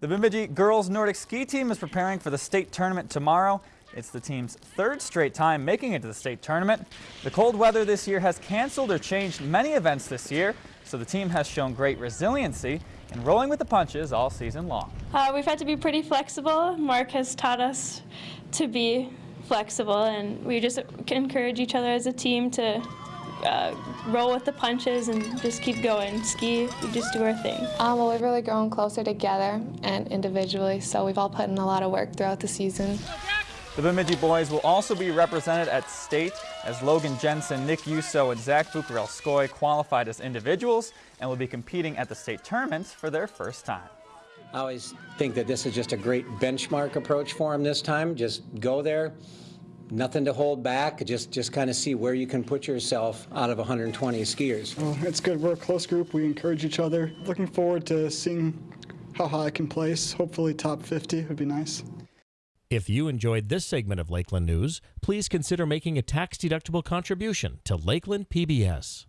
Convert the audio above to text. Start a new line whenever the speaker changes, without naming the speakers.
The Bemidji girls Nordic ski team is preparing for the state tournament tomorrow. It's the team's third straight time making it to the state tournament. The cold weather this year has canceled or changed many events this year, so the team has shown great resiliency in rolling with the punches all season long.
Uh, we've had to be pretty flexible. Mark has taught us to be flexible, and we just encourage each other as a team to uh, roll with the punches and just keep going. Ski, we just do our thing.
Um, well, we've really grown closer together and individually, so we've all put in a lot of work throughout the season.
The Bemidji boys will also be represented at state as Logan Jensen, Nick Yuso, and Zach Bukarel-Skoy qualified as individuals and will be competing at the state tournament for their first time.
I always think that this is just a great benchmark approach for them this time. Just go there, nothing to hold back, just, just kind of see where you can put yourself out of 120 skiers.
Well, it's good. We're a close group. We encourage each other. Looking forward to seeing how high I can place. Hopefully top 50 would be nice.
If you enjoyed this segment of Lakeland News, please consider making a tax-deductible contribution to Lakeland PBS.